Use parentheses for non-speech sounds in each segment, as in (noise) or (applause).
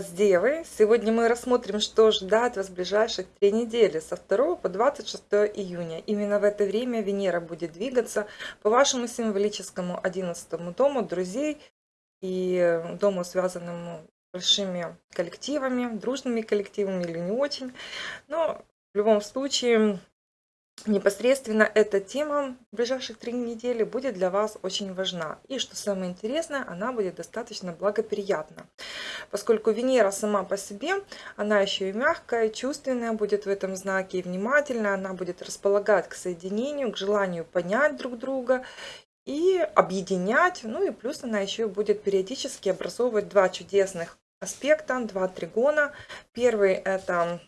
вас, Девы! Сегодня мы рассмотрим, что ждать вас в ближайших три недели, со 2 по 26 июня. Именно в это время Венера будет двигаться по вашему символическому 11 дому друзей и дому, связанному с большими коллективами, дружными коллективами или не очень. Но в любом случае непосредственно эта тема в ближайших три недели будет для вас очень важна. И что самое интересное, она будет достаточно благоприятна. Поскольку Венера сама по себе, она еще и мягкая, чувственная будет в этом знаке, и внимательная, она будет располагать к соединению, к желанию понять друг друга и объединять. Ну и плюс она еще будет периодически образовывать два чудесных аспекта, два тригона. Первый это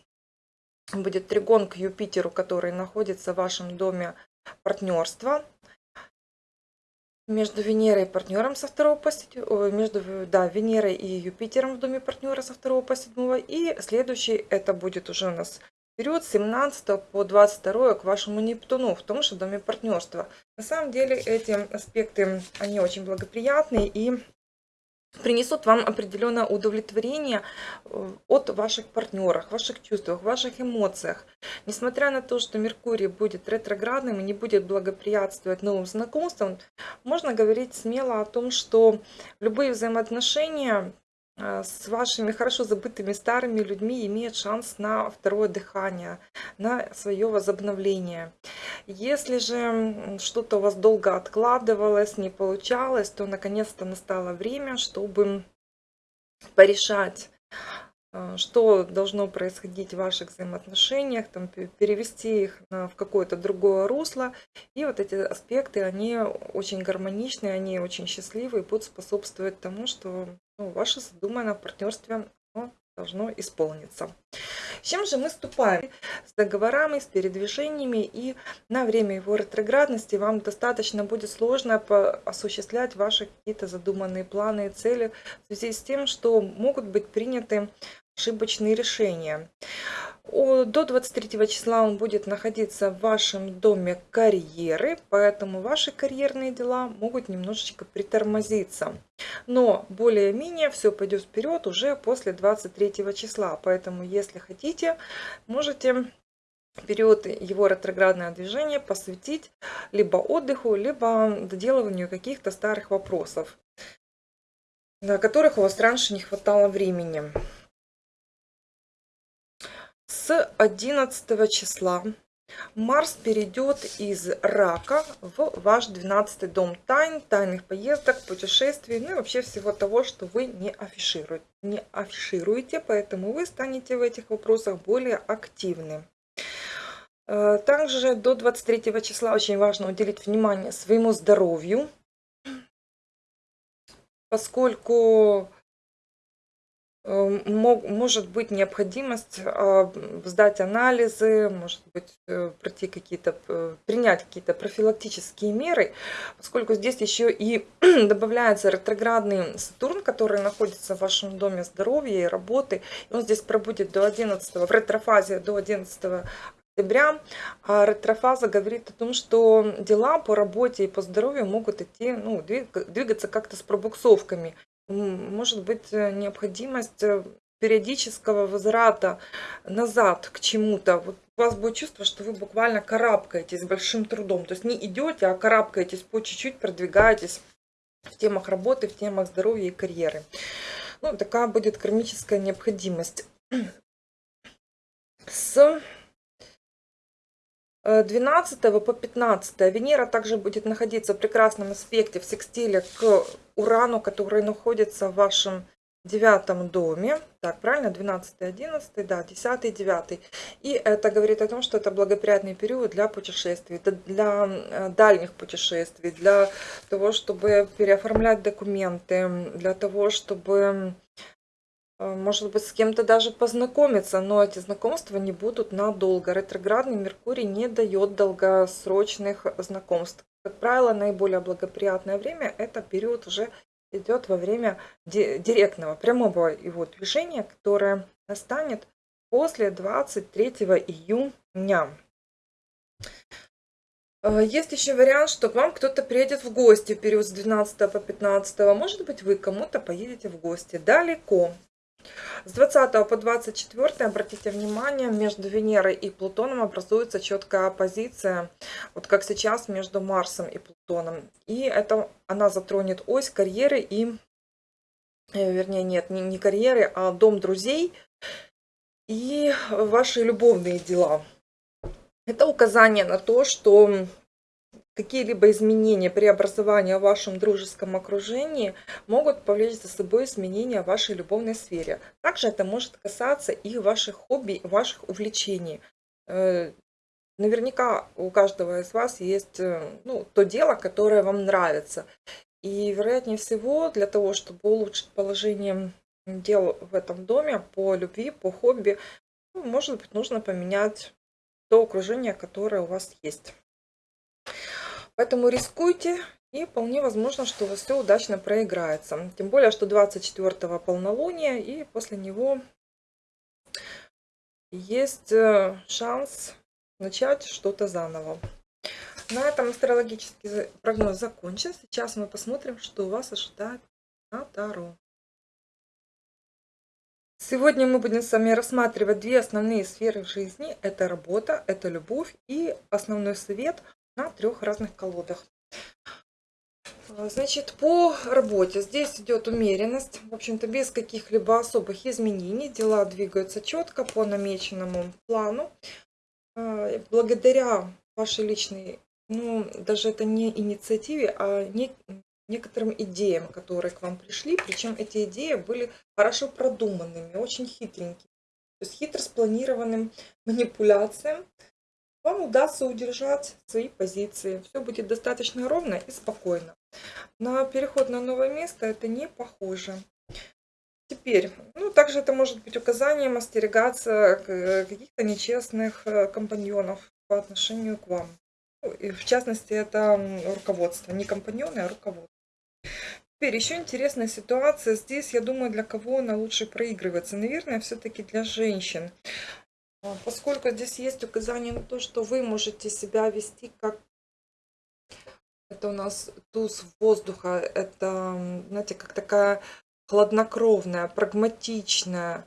будет тригон к Юпитеру, который находится в вашем доме партнерства. Между Венерой и партнером со 2 по 7, между да, Венерой и Юпитером в доме партнера со 2 по 7. И следующий это будет уже у нас период с 17 по 22 к вашему Нептуну в том же доме партнерства. На самом деле эти аспекты, они очень благоприятные и принесут вам определенное удовлетворение э, от ваших партнеров, ваших чувствах, ваших эмоциях. Несмотря на то, что Меркурий будет ретроградным и не будет благоприятствовать новым знакомствам, можно говорить смело о том, что любые взаимоотношения с вашими хорошо забытыми старыми людьми имеет шанс на второе дыхание, на свое возобновление. Если же что-то у вас долго откладывалось, не получалось, то наконец-то настало время, чтобы порешать а, что должно происходить в ваших взаимоотношениях, там, перевести их в какое-то другое русло. И вот эти аспекты, они очень гармоничные, они очень счастливые будут способствовать тому, что ну, ваше задуманное в партнерстве должно исполниться. С чем же мы ступаем? С договорами, с передвижениями, и на время его ретроградности вам достаточно будет сложно осуществлять ваши какие-то задуманные планы и цели в связи с тем, что могут быть приняты ошибочные решения. До 23 числа он будет находиться в вашем доме карьеры, поэтому ваши карьерные дела могут немножечко притормозиться. Но более-менее все пойдет вперед уже после 23 числа, поэтому если хотите, можете период его ретроградное движение посвятить либо отдыху, либо доделыванию каких-то старых вопросов, на которых у вас раньше не хватало времени с 11 числа Марс перейдет из рака в ваш 12 дом тайн, тайных поездок, путешествий, ну и вообще всего того, что вы не афишируете. Не афишируете, поэтому вы станете в этих вопросах более активны. Э, также до 23 числа очень важно уделить внимание своему здоровью, поскольку может быть необходимость а, сдать анализы, может быть э, пройти какие-то, э, принять какие-то профилактические меры, поскольку здесь еще и (clears throat) добавляется ретроградный Сатурн, который находится в вашем доме здоровья и работы. Он здесь пробудет до 11, в ретрофазе до 11 октября. А ретрофаза говорит о том, что дела по работе и по здоровью могут идти, ну, двигаться как-то с пробуксовками может быть э, необходимость э, периодического возврата назад к чему-то. Вот у вас будет чувство, что вы буквально карабкаетесь большим трудом. То есть не идете, а карабкаетесь по чуть-чуть, продвигаетесь в темах работы, в темах здоровья и карьеры. Ну, такая будет кармическая необходимость. С 12 по 15 Венера также будет находиться в прекрасном аспекте в секстиле к Урану, который находится в вашем девятом доме. Так, правильно? 12, 11, да, 10, 9. И это говорит о том, что это благоприятный период для путешествий, для э, дальних путешествий, для того, чтобы переоформлять документы, для того, чтобы Э, может быть, с кем-то даже познакомиться, но эти знакомства не будут надолго. Ретроградный Меркурий не дает долгосрочных знакомств. Как правило, наиболее благоприятное время – это период уже идет во время директного, прямого его движения, которое настанет после 23 июня. Э, есть еще вариант, что к вам кто-то приедет в гости в период с 12 по 15. Может быть, вы кому-то поедете в гости далеко. С 20 по 24, обратите внимание, между Венерой и Плутоном образуется четкая оппозиция, вот как сейчас между Марсом и Плутоном. И это она затронет ось карьеры и, э, вернее, нет, не, не карьеры, а дом друзей и ваши любовные дела. Это указание на то, что какие-либо изменения, преобразования в вашем дружеском окружении могут повлечь за собой изменения в вашей любовной сфере. Также это может касаться и ваших хобби, ваших увлечений. Э, наверняка у каждого из вас есть э, ну, то дело, которое вам нравится. И вероятнее всего, для того, чтобы улучшить положение дел в этом доме по любви, по хобби, ну, может быть, нужно поменять то окружение, которое у вас есть. Поэтому рискуйте, и вполне возможно, что у вас все удачно проиграется. Тем более, что 24-го полнолуния, и после него есть э, шанс начать что-то заново. На этом астрологический прогноз закончен. Сейчас мы посмотрим, что вас ожидает на Таро. Сегодня мы будем с вами рассматривать две основные сферы жизни. Это работа, это любовь и основной совет на трех разных колодах. А, значит, по работе здесь идет умеренность, в общем-то, без каких-либо особых изменений. Дела двигаются четко по намеченному плану. А, благодаря вашей личной, ну, даже это не инициативе, а не, некоторым идеям, которые к вам пришли. Причем эти идеи были хорошо продуманными, очень хитренькими. То есть хитро спланированным манипуляциям вам удастся удержать свои позиции. Все будет достаточно ровно и спокойно. На переход на новое место это не похоже. Теперь, ну, также это может быть указанием остерегаться каких-то нечестных э, компаньонов по отношению к вам. Ну, и в частности, это руководство. Не компаньоны, а руководство. Теперь еще интересная ситуация. Здесь, я думаю, для кого она лучше проигрывается. Наверное, все-таки для женщин. А, поскольку здесь есть указание на то, что вы можете себя вести как... Это у нас туз воздуха. Это, знаете, как такая хладнокровная, прагматичная,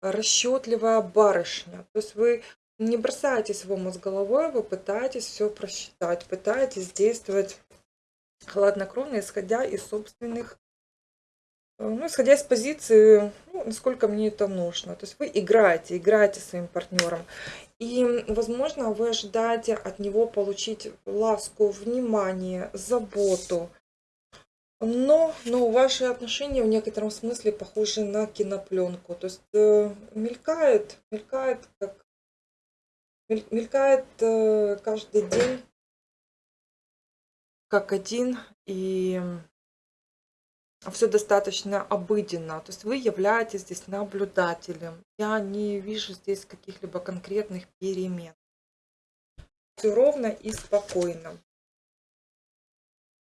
расчетливая барышня. То есть вы не бросаетесь в омут с головой, вы пытаетесь все просчитать, пытаетесь действовать хладнокровно, исходя из собственных ну, исходя из позиции, ну, насколько мне это нужно. То есть вы играете, играете своим партнером. И, возможно, вы ожидаете от него получить ласку, внимание, заботу. Но, но ваши отношения в некотором смысле похожи на кинопленку. То есть э, мелькает, мелькает, как мелькает э, каждый день как один. И все достаточно обыденно. То есть вы являетесь здесь наблюдателем. Я не вижу здесь каких-либо конкретных перемен. Все ровно и спокойно.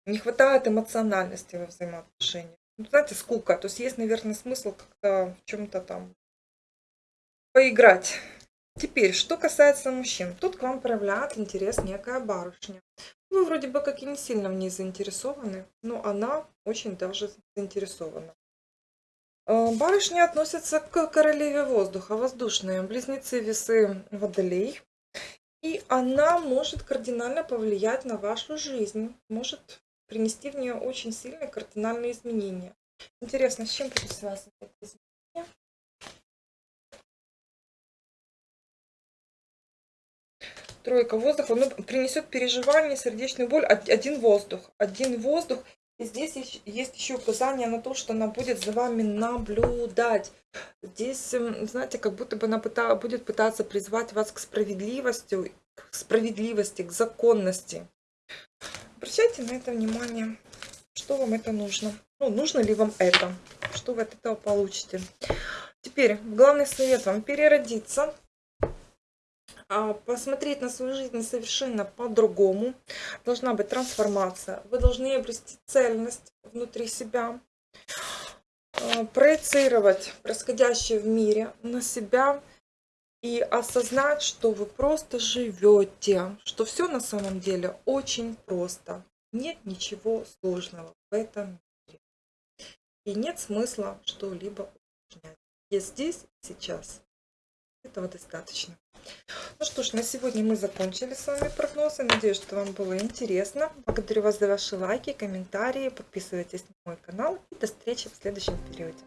Не хватает эмоциональности во взаимоотношениях. Ну, знаете, скука. То есть есть, наверное, смысл как-то в чем-то там поиграть. Теперь, что касается мужчин. Тут к вам проявляет интерес некая барышня. Вы вроде бы как и не сильно в ней заинтересованы, но она очень даже заинтересована. Э, барышня относится к королеве воздуха, воздушные, близнецы весы водолей. И она может кардинально повлиять на вашу жизнь, может принести в нее очень сильные кардинальные изменения. Интересно, с чем связано это изменение? Тройка воздуха, он принесет переживание, сердечную боль, один воздух, один воздух. И здесь есть еще указание на то, что она будет за вами наблюдать. Здесь, эм, знаете, как будто бы она будет пытаться призвать вас к справедливости, к справедливости, к законности. Обращайте на это внимание, что вам это нужно. Ну, нужно ли вам это, что вы от этого получите. Теперь, главный совет вам переродиться посмотреть на свою жизнь совершенно по-другому. Должна быть трансформация. Вы должны обрести цельность внутри себя. А, проецировать происходящее в мире на себя и осознать, что вы просто живете, что все на самом деле очень просто. Нет ничего сложного в этом мире. И нет смысла что-либо усложнять. есть здесь сейчас. Этого достаточно. Ну что ж, на сегодня мы закончили с вами прогнозы. Надеюсь, что вам было интересно. Благодарю вас за ваши лайки, комментарии. Подписывайтесь на мой канал. И до встречи в следующем периоде.